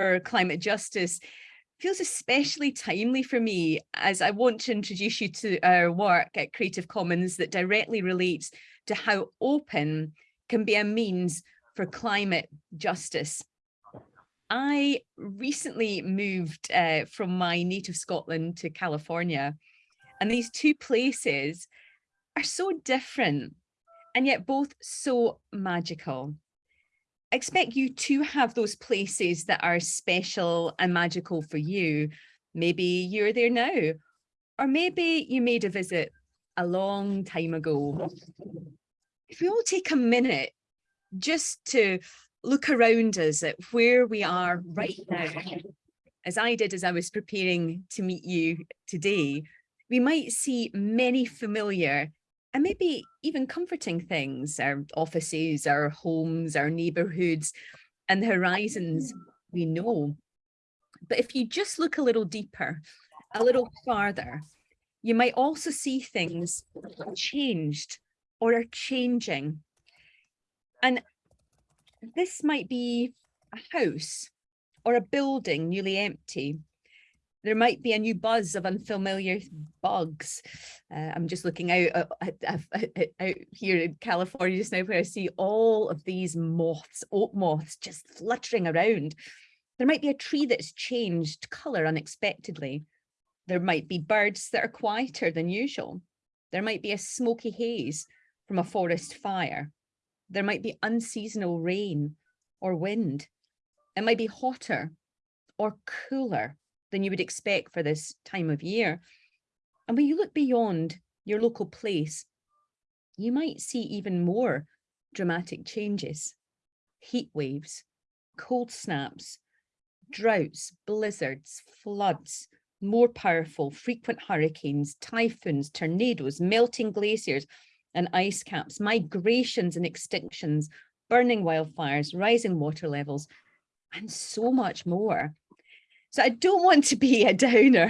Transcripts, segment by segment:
for climate justice feels especially timely for me as I want to introduce you to our work at Creative Commons that directly relates to how open can be a means for climate justice. I recently moved uh, from my native Scotland to California and these two places are so different and yet both so magical. I expect you to have those places that are special and magical for you. Maybe you're there now, or maybe you made a visit a long time ago. If we all take a minute just to look around us at where we are right now, as I did as I was preparing to meet you today, we might see many familiar and maybe even comforting things, our offices, our homes, our neighborhoods, and the horizons we know. But if you just look a little deeper, a little farther, you might also see things changed or are changing. And this might be a house or a building newly empty there might be a new buzz of unfamiliar bugs. Uh, I'm just looking out, uh, out here in California just now where I see all of these moths, oak moths just fluttering around. There might be a tree that's changed colour unexpectedly. There might be birds that are quieter than usual. There might be a smoky haze from a forest fire. There might be unseasonal rain or wind. It might be hotter or cooler than you would expect for this time of year. And when you look beyond your local place, you might see even more dramatic changes. Heat waves, cold snaps, droughts, blizzards, floods, more powerful, frequent hurricanes, typhoons, tornadoes, melting glaciers and ice caps, migrations and extinctions, burning wildfires, rising water levels, and so much more. So I don't want to be a downer,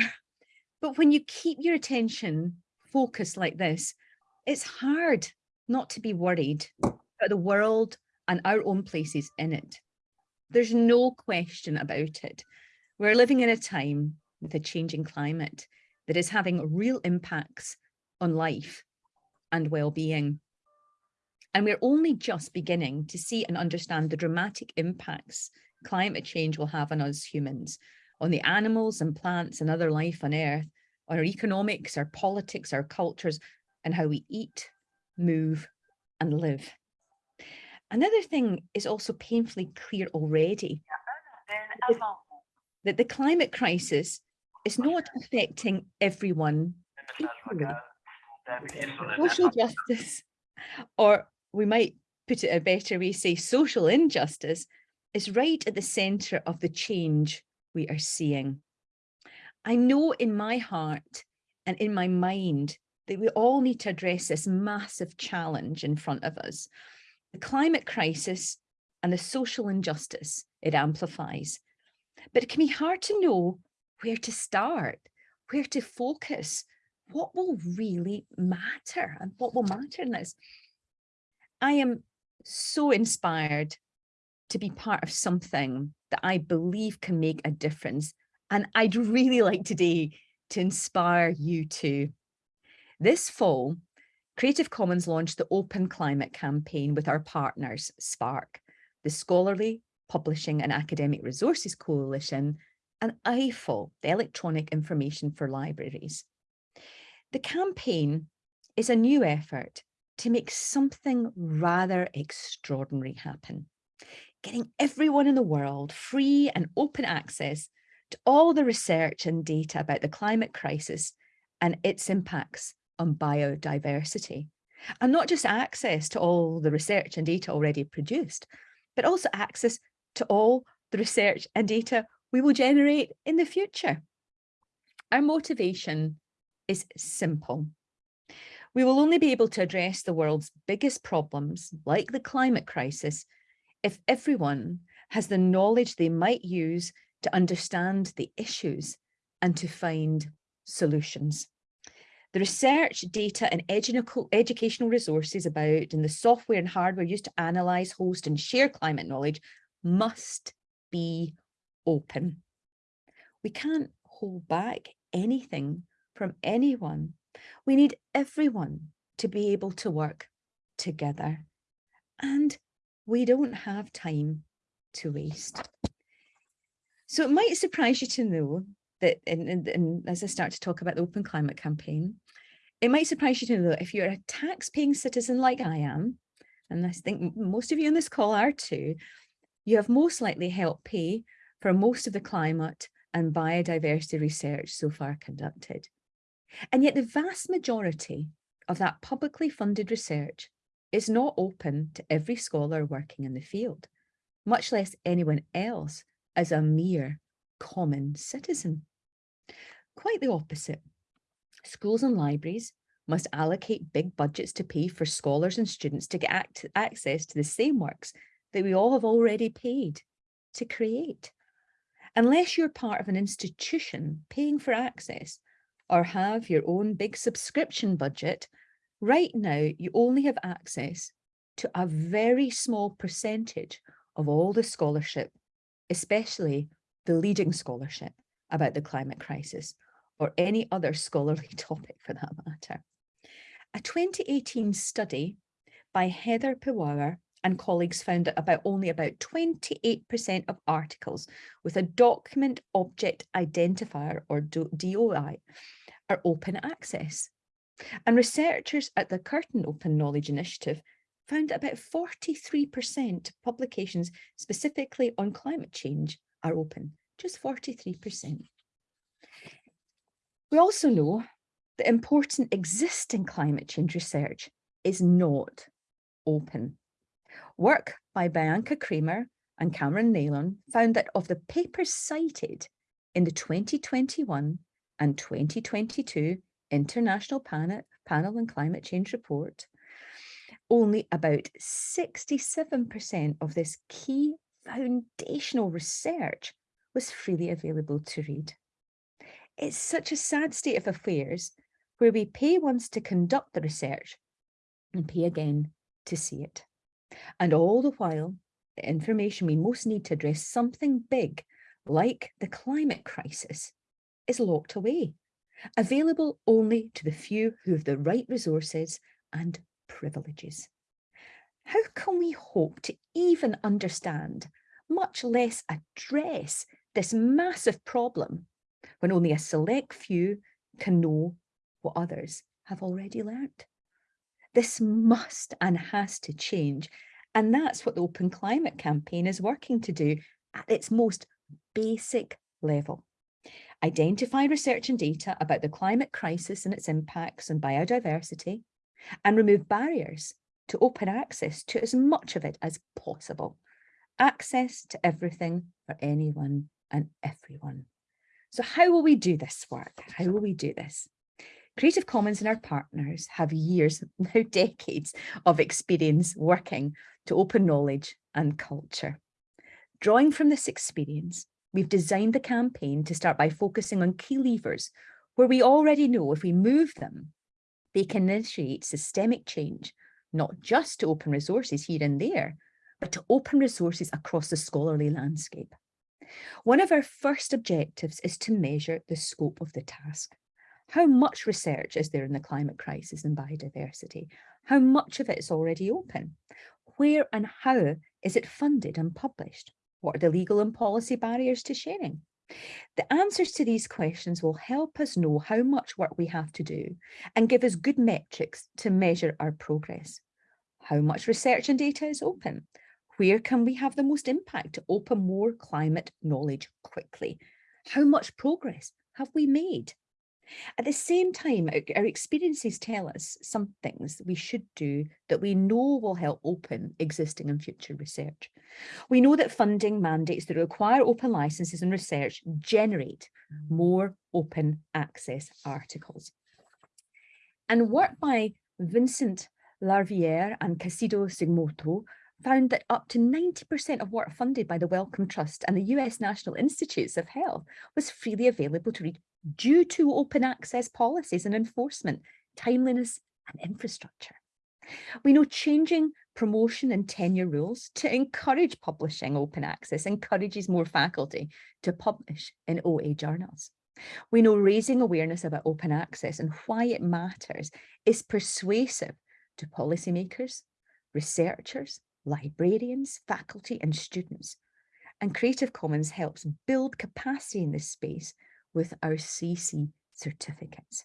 but when you keep your attention focused like this, it's hard not to be worried about the world and our own places in it. There's no question about it. We're living in a time with a changing climate that is having real impacts on life and well-being. And we're only just beginning to see and understand the dramatic impacts climate change will have on us humans on the animals and plants and other life on earth, on our economics, our politics, our cultures, and how we eat, move, and live. Another thing is also painfully clear already, that the climate crisis is not affecting everyone equally. Social justice, or we might put it a better way, say social injustice, is right at the centre of the change we are seeing. I know in my heart and in my mind that we all need to address this massive challenge in front of us. The climate crisis and the social injustice it amplifies. But it can be hard to know where to start, where to focus, what will really matter and what will matter in this. I am so inspired to be part of something that I believe can make a difference. And I'd really like today to inspire you too. This fall, Creative Commons launched the Open Climate campaign with our partners, SPARC, the Scholarly Publishing and Academic Resources Coalition, and EIFL, the Electronic Information for Libraries. The campaign is a new effort to make something rather extraordinary happen getting everyone in the world free and open access to all the research and data about the climate crisis and its impacts on biodiversity. And not just access to all the research and data already produced, but also access to all the research and data we will generate in the future. Our motivation is simple. We will only be able to address the world's biggest problems, like the climate crisis, if everyone has the knowledge they might use to understand the issues and to find solutions. The research, data and educational resources about and the software and hardware used to analyse, host and share climate knowledge must be open. We can't hold back anything from anyone. We need everyone to be able to work together. And we don't have time to waste. So it might surprise you to know that, and, as I start to talk about the Open Climate Campaign, it might surprise you to know that if you're a tax-paying citizen like I am, and I think most of you on this call are too, you have most likely helped pay for most of the climate and biodiversity research so far conducted. And yet the vast majority of that publicly funded research is not open to every scholar working in the field, much less anyone else as a mere common citizen. Quite the opposite. Schools and libraries must allocate big budgets to pay for scholars and students to get act access to the same works that we all have already paid to create. Unless you're part of an institution paying for access or have your own big subscription budget, right now you only have access to a very small percentage of all the scholarship, especially the leading scholarship about the climate crisis or any other scholarly topic for that matter. A 2018 study by Heather Piwowar and colleagues found that about only about 28% of articles with a document object identifier or DOI are open access. And researchers at the Curtin Open Knowledge Initiative found that about 43% of publications specifically on climate change are open, just 43%. We also know that important existing climate change research is not open. Work by Bianca Kramer and Cameron Neylon found that of the papers cited in the 2021 and 2022 International Panel, Panel on Climate Change report, only about 67% of this key foundational research was freely available to read. It's such a sad state of affairs where we pay once to conduct the research and pay again to see it. And all the while, the information we most need to address something big, like the climate crisis, is locked away, available only to the few who have the right resources and privileges. How can we hope to even understand, much less address, this massive problem when only a select few can know what others have already learnt? This must and has to change. And that's what the Open Climate Campaign is working to do at its most basic level. Identify research and data about the climate crisis and its impacts on biodiversity, and remove barriers to open access to as much of it as possible. Access to everything for anyone and everyone. So how will we do this work? How will we do this? Creative Commons and our partners have years, now decades of experience working to open knowledge and culture. Drawing from this experience, we've designed the campaign to start by focusing on key levers where we already know if we move them, they can initiate systemic change, not just to open resources here and there, but to open resources across the scholarly landscape. One of our first objectives is to measure the scope of the task. How much research is there in the climate crisis and biodiversity? How much of it is already open? Where and how is it funded and published? What are the legal and policy barriers to sharing? The answers to these questions will help us know how much work we have to do and give us good metrics to measure our progress. How much research and data is open? Where can we have the most impact to open more climate knowledge quickly? How much progress have we made? At the same time, our experiences tell us some things we should do that we know will help open existing and future research. We know that funding mandates that require open licenses and research generate more open access articles. And work by Vincent Larivière and Cassidy Sugimoto found that up to 90% of work funded by the Wellcome Trust and the US National Institutes of Health was freely available to read due to open access policies and enforcement, timeliness and infrastructure. We know changing promotion and tenure rules to encourage publishing open access encourages more faculty to publish in OA journals. We know raising awareness about open access and why it matters is persuasive to policymakers, researchers, librarians, faculty and students. And Creative Commons helps build capacity in this space with our CC certificates.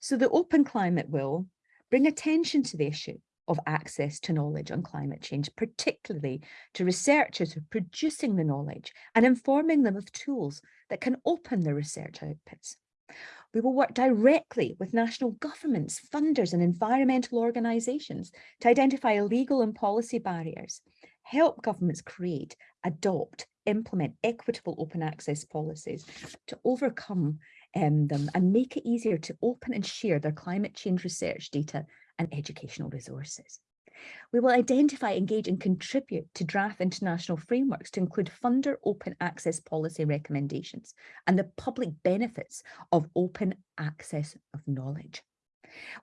So the Open Climate will bring attention to the issue of access to knowledge on climate change, particularly to researchers who are producing the knowledge and informing them of tools that can open their research outputs. We will work directly with national governments, funders and environmental organisations to identify legal and policy barriers, help governments create, adopt, implement equitable open access policies to overcome um, them and make it easier to open and share their climate change research data and educational resources. We will identify, engage and contribute to draft international frameworks to include funder open access policy recommendations and the public benefits of open access of knowledge.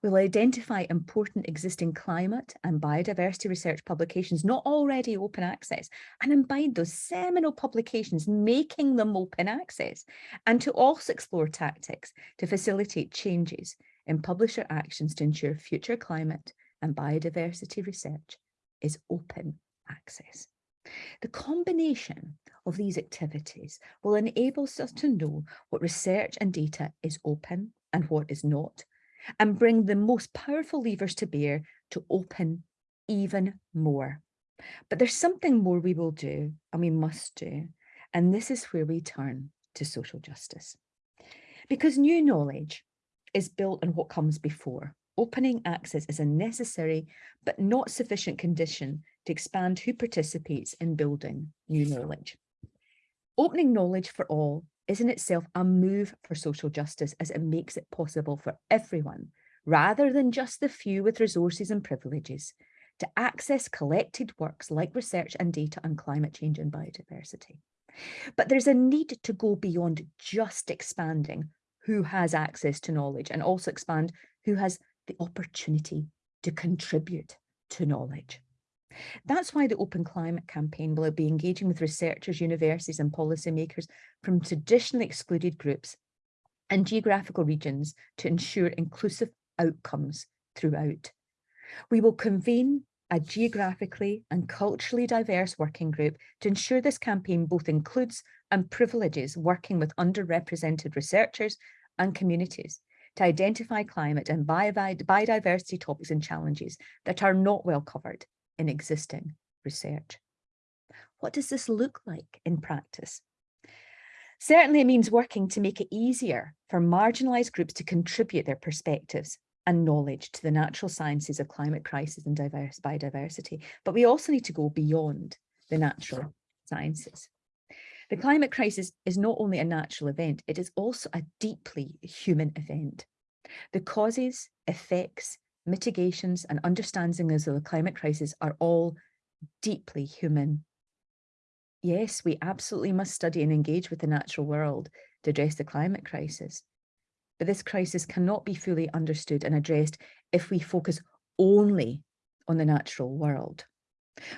We will identify important existing climate and biodiversity research publications not already open access and imbibe those seminal publications, making them open access, and to also explore tactics to facilitate changes in publisher actions to ensure future climate and biodiversity research is open access. The combination of these activities will enable us to know what research and data is open and what is not, and bring the most powerful levers to bear to open even more. But there's something more we will do and we must do, and this is where we turn to social justice. Because new knowledge is built on what comes before. Opening access is a necessary but not sufficient condition to expand who participates in building new knowledge. Opening knowledge for all is in itself a move for social justice as it makes it possible for everyone, rather than just the few with resources and privileges, to access collected works like research and data on climate change and biodiversity. But there's a need to go beyond just expanding who has access to knowledge and also expand who has the opportunity to contribute to knowledge. That's why the Open Climate Campaign will be engaging with researchers, universities and policymakers from traditionally excluded groups and geographical regions to ensure inclusive outcomes throughout. We will convene a geographically and culturally diverse working group to ensure this campaign both includes and privileges working with underrepresented researchers and communities to identify climate and biodiversity topics and challenges that are not well covered in existing research. What does this look like in practice? Certainly it means working to make it easier for marginalised groups to contribute their perspectives and knowledge to the natural sciences of climate crisis and diverse biodiversity. But we also need to go beyond the natural sciences. The climate crisis is not only a natural event, it is also a deeply human event. The causes, effects, mitigations and understandings of the climate crisis are all deeply human. Yes, we absolutely must study and engage with the natural world to address the climate crisis. But this crisis cannot be fully understood and addressed if we focus only on the natural world.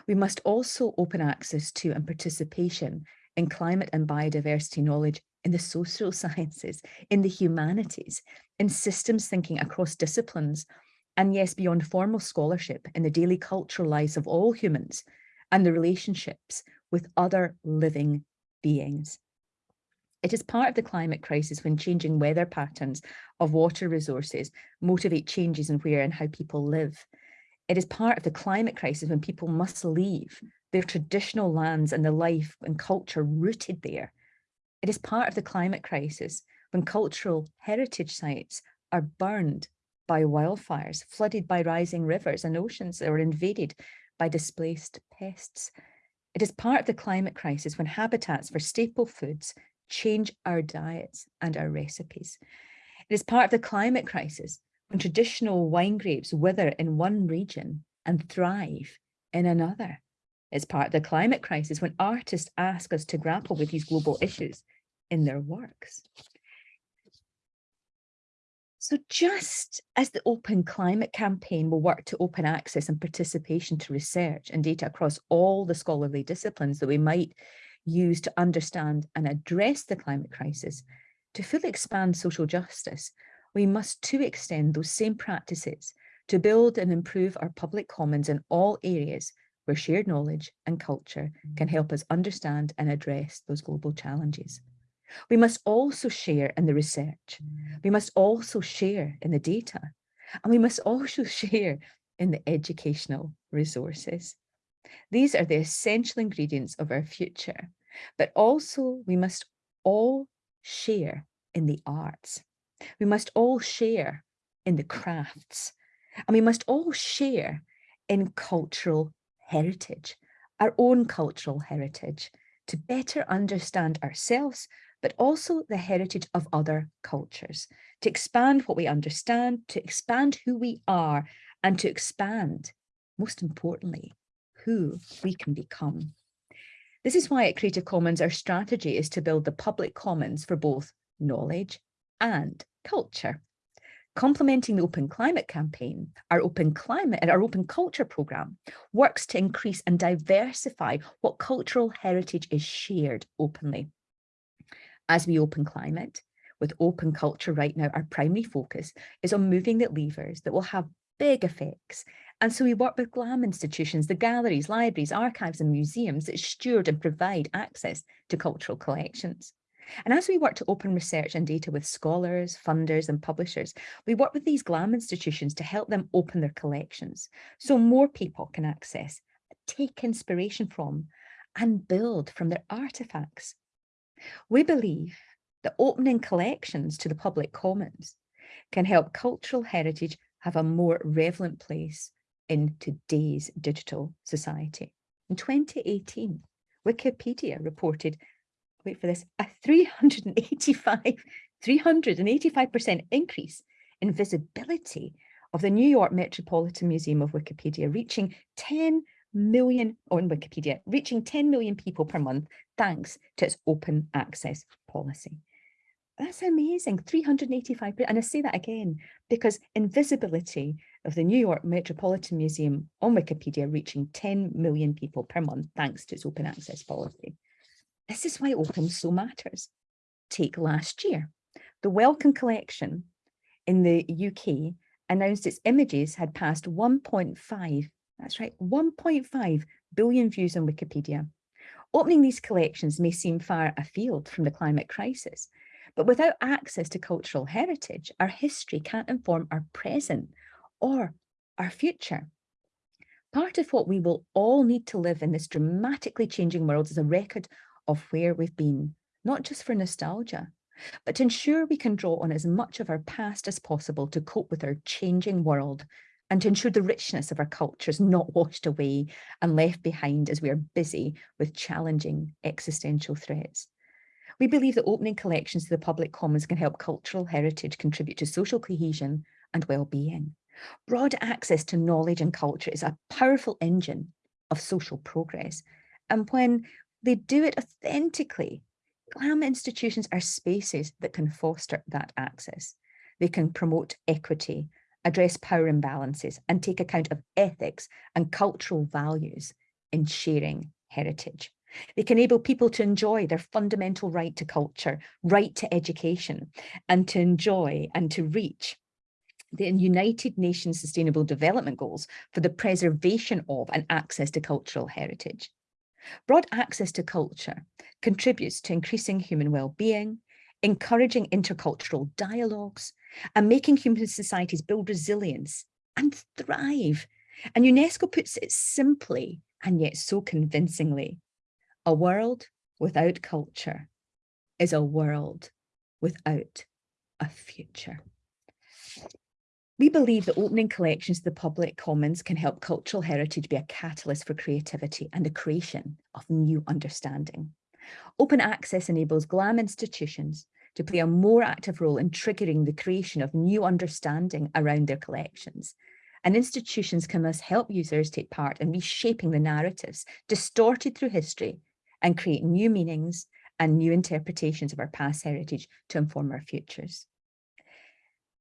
We must also open access to and participation in climate and biodiversity knowledge in the social sciences, in the humanities, in systems thinking across disciplines, and yes, beyond formal scholarship in the daily cultural lives of all humans and the relationships with other living beings. It is part of the climate crisis when changing weather patterns of water resources motivate changes in where and how people live. It is part of the climate crisis when people must leave their traditional lands and the life and culture rooted there. It is part of the climate crisis when cultural heritage sites are burned by wildfires, flooded by rising rivers and oceans or invaded by displaced pests. It is part of the climate crisis when habitats for staple foods change our diets and our recipes. It is part of the climate crisis when traditional wine grapes wither in one region and thrive in another. It's part of the climate crisis when artists ask us to grapple with these global issues in their works. So just as the Open Climate Campaign will work to open access and participation to research and data across all the scholarly disciplines that we might use to understand and address the climate crisis, to fully expand social justice, we must too extend those same practices to build and improve our public commons in all areas where shared knowledge and culture can help us understand and address those global challenges. We must also share in the research. Mm. We must also share in the data. And we must also share in the educational resources. These are the essential ingredients of our future, but also we must all share in the arts. We must all share in the crafts, and we must all share in cultural heritage, our own cultural heritage, to better understand ourselves, but also the heritage of other cultures, to expand what we understand, to expand who we are, and to expand, most importantly, who we can become. This is why at Creative Commons, our strategy is to build the public commons for both knowledge and culture. Complementing the Open Climate Campaign, our Open Climate and our Open Culture programme works to increase and diversify what cultural heritage is shared openly. As we open climate, with open culture right now, our primary focus is on moving the levers that will have big effects. And so we work with GLAM institutions, the galleries, libraries, archives and museums that steward and provide access to cultural collections. And as we work to open research and data with scholars, funders and publishers, we work with these GLAM institutions to help them open their collections so more people can access, take inspiration from and build from their artefacts. We believe that opening collections to the public commons can help cultural heritage have a more relevant place in today's digital society. In 2018, Wikipedia reported, wait for this, a 385, 385% increase in visibility of the New York Metropolitan Museum of Wikipedia, reaching 10 million on Wikipedia, reaching 10 million people per month, thanks to its open access policy. That's amazing, 385, and I say that again, because invisibility of the New York Metropolitan Museum on Wikipedia reaching 10 million people per month, thanks to its open access policy. This is why open so matters. Take last year, the Wellcome Collection in the UK announced its images had passed 1.5 that's right, 1.5 billion views on Wikipedia. Opening these collections may seem far afield from the climate crisis, but without access to cultural heritage, our history can't inform our present or our future. Part of what we will all need to live in this dramatically changing world is a record of where we've been, not just for nostalgia, but to ensure we can draw on as much of our past as possible to cope with our changing world and to ensure the richness of our culture is not washed away and left behind as we are busy with challenging existential threats. We believe that opening collections to the public commons can help cultural heritage contribute to social cohesion and well-being. Broad access to knowledge and culture is a powerful engine of social progress. And when they do it authentically, GLAM institutions are spaces that can foster that access. They can promote equity address power imbalances and take account of ethics and cultural values in sharing heritage. They can enable people to enjoy their fundamental right to culture, right to education, and to enjoy and to reach the United Nations Sustainable Development Goals for the preservation of and access to cultural heritage. Broad access to culture contributes to increasing human well-being, encouraging intercultural dialogues, and making human societies build resilience and thrive. And UNESCO puts it simply and yet so convincingly, a world without culture is a world without a future. We believe that opening collections to the public commons can help cultural heritage be a catalyst for creativity and the creation of new understanding. Open access enables GLAM institutions to play a more active role in triggering the creation of new understanding around their collections. And institutions can thus help users take part in reshaping the narratives distorted through history and create new meanings and new interpretations of our past heritage to inform our futures.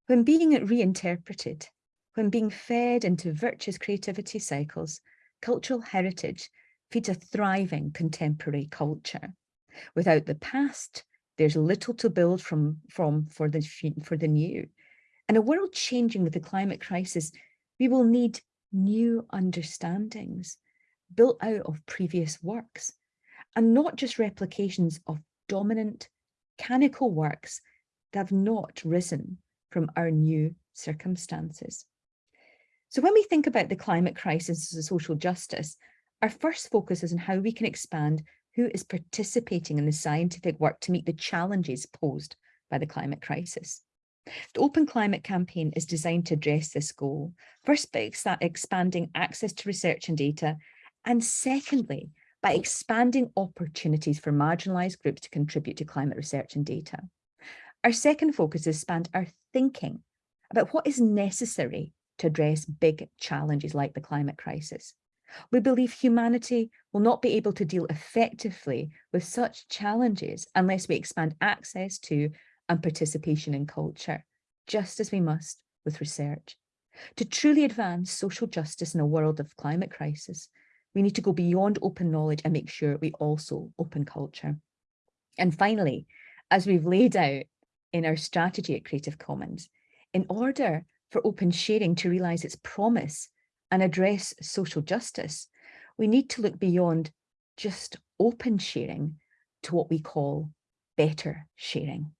When being reinterpreted, when being fed into virtuous creativity cycles, cultural heritage feeds a thriving contemporary culture. Without the past, there's little to build from, from for, the, for the new. In a world changing with the climate crisis, we will need new understandings built out of previous works and not just replications of dominant canonical works that have not risen from our new circumstances. So when we think about the climate crisis as a social justice, our first focus is on how we can expand who is participating in the scientific work to meet the challenges posed by the climate crisis. The Open Climate Campaign is designed to address this goal, first by expanding access to research and data, and secondly, by expanding opportunities for marginalised groups to contribute to climate research and data. Our second focus is expand our thinking about what is necessary to address big challenges like the climate crisis. We believe humanity will not be able to deal effectively with such challenges unless we expand access to and participation in culture, just as we must with research. To truly advance social justice in a world of climate crisis, we need to go beyond open knowledge and make sure we also open culture. And finally, as we've laid out in our strategy at Creative Commons, in order for open sharing to realise its promise and address social justice, we need to look beyond just open sharing to what we call better sharing.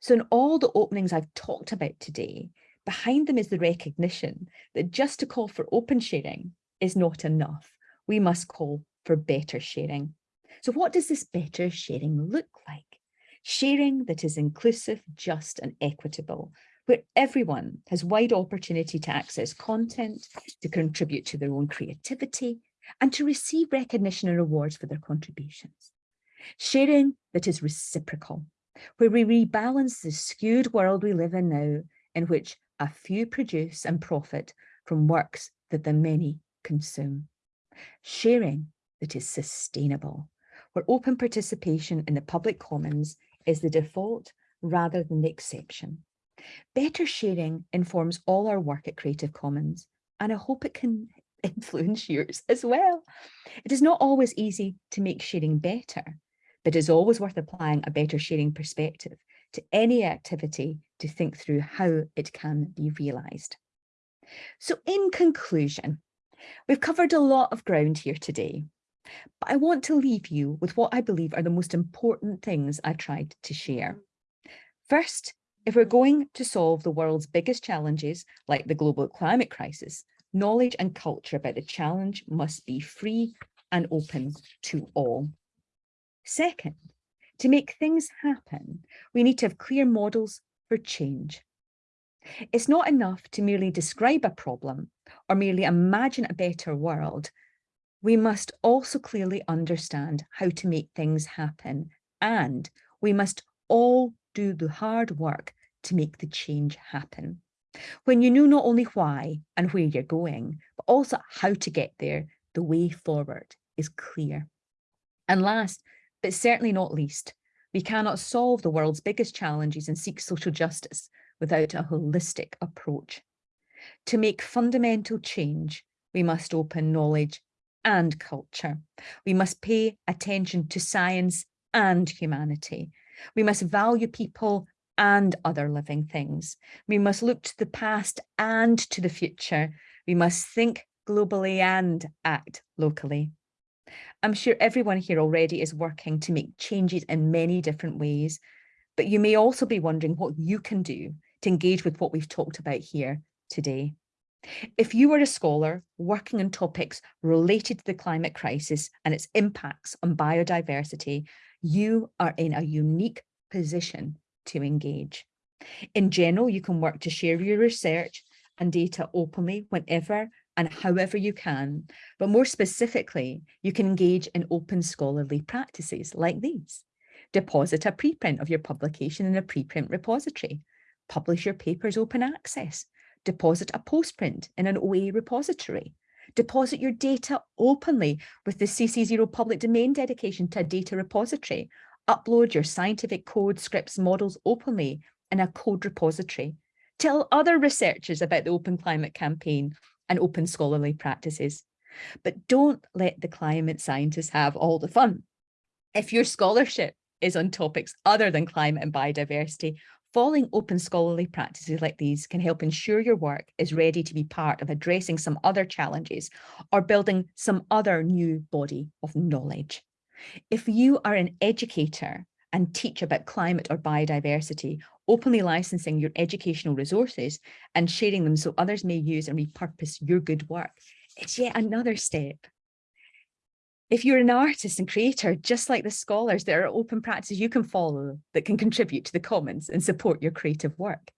So in all the openings I've talked about today, behind them is the recognition that just to call for open sharing is not enough. We must call for better sharing. So what does this better sharing look like? Sharing that is inclusive, just and equitable, where everyone has wide opportunity to access content, to contribute to their own creativity, and to receive recognition and rewards for their contributions. Sharing that is reciprocal, where we rebalance the skewed world we live in now, in which a few produce and profit from works that the many consume. Sharing that is sustainable, where open participation in the public commons is the default rather than the exception. Better sharing informs all our work at Creative Commons, and I hope it can influence yours as well. It is not always easy to make sharing better, but it's always worth applying a better sharing perspective to any activity to think through how it can be realised. So in conclusion, we've covered a lot of ground here today, but I want to leave you with what I believe are the most important things I've tried to share. First, if we're going to solve the world's biggest challenges, like the global climate crisis, knowledge and culture about the challenge must be free and open to all. Second, to make things happen, we need to have clear models for change. It's not enough to merely describe a problem or merely imagine a better world. We must also clearly understand how to make things happen and we must all do the hard work to make the change happen. When you know not only why and where you're going, but also how to get there, the way forward is clear. And last, but certainly not least, we cannot solve the world's biggest challenges and seek social justice without a holistic approach. To make fundamental change, we must open knowledge and culture. We must pay attention to science and humanity. We must value people and other living things. We must look to the past and to the future. We must think globally and act locally. I'm sure everyone here already is working to make changes in many different ways, but you may also be wondering what you can do to engage with what we've talked about here today. If you are a scholar working on topics related to the climate crisis and its impacts on biodiversity, you are in a unique position to engage. In general, you can work to share your research and data openly whenever and however you can, but more specifically, you can engage in open scholarly practices like these. Deposit a preprint of your publication in a preprint repository. Publish your papers open access. Deposit a postprint in an OA repository. Deposit your data openly with the CC0 public domain dedication to a data repository. Upload your scientific code, scripts, models openly in a code repository. Tell other researchers about the Open Climate Campaign and open scholarly practices. But don't let the climate scientists have all the fun. If your scholarship is on topics other than climate and biodiversity, following open scholarly practices like these can help ensure your work is ready to be part of addressing some other challenges or building some other new body of knowledge. If you are an educator and teach about climate or biodiversity, openly licensing your educational resources and sharing them so others may use and repurpose your good work, it's yet another step if you're an artist and creator, just like the scholars, there are open practices you can follow that can contribute to the commons and support your creative work.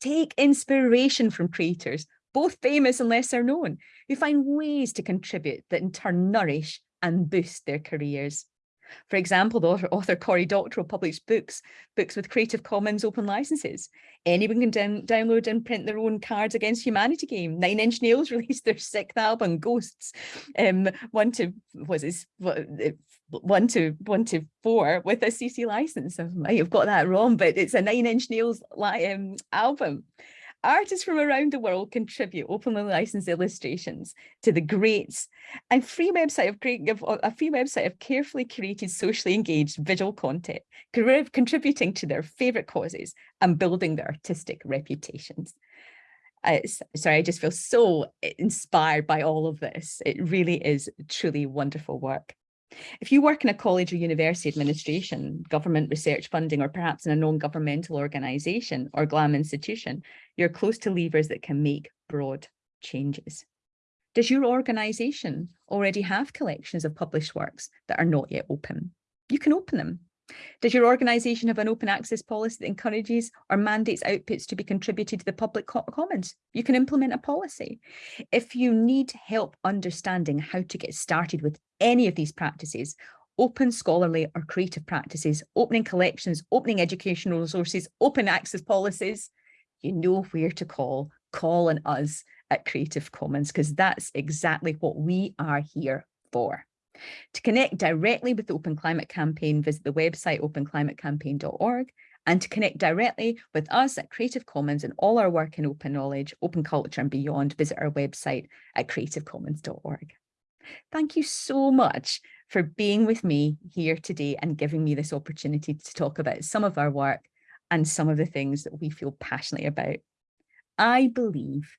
Take inspiration from creators, both famous and lesser known, who find ways to contribute that in turn nourish and boost their careers. For example, the author, author Cory Doctorow published books, books with Creative Commons open licenses. Anyone can down, download and print their own Cards Against Humanity game. Nine Inch Nails released their sixth album, Ghosts. Um, one to was this one to one to four with a CC license. I might have got that wrong, but it's a Nine Inch Nails um, album. Artists from around the world contribute openly licensed illustrations to the greats and free website of, of a free website of carefully curated, socially engaged visual content, contributing to their favorite causes and building their artistic reputations. Uh, sorry, I just feel so inspired by all of this. It really is truly wonderful work. If you work in a college or university administration, government research funding, or perhaps in a non-governmental organisation or GLAM institution, you're close to levers that can make broad changes. Does your organisation already have collections of published works that are not yet open? You can open them. Does your organisation have an open access policy that encourages or mandates outputs to be contributed to the public co commons? You can implement a policy. If you need help understanding how to get started with any of these practices, open scholarly or creative practices, opening collections, opening educational resources, open access policies, you know where to call. Call on us at Creative Commons because that's exactly what we are here for. To connect directly with the Open Climate Campaign, visit the website openclimatecampaign.org and to connect directly with us at Creative Commons and all our work in open knowledge, open culture and beyond, visit our website at creativecommons.org. Thank you so much for being with me here today and giving me this opportunity to talk about some of our work and some of the things that we feel passionately about. I believe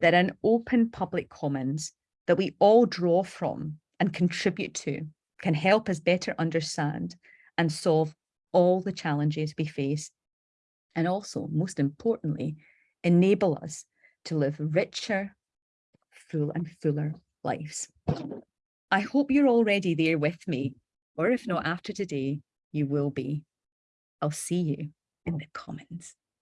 that an open public commons that we all draw from and contribute to can help us better understand and solve all the challenges we face and also, most importantly, enable us to live richer, full and fuller lives. I hope you're already there with me, or if not after today, you will be. I'll see you in the comments.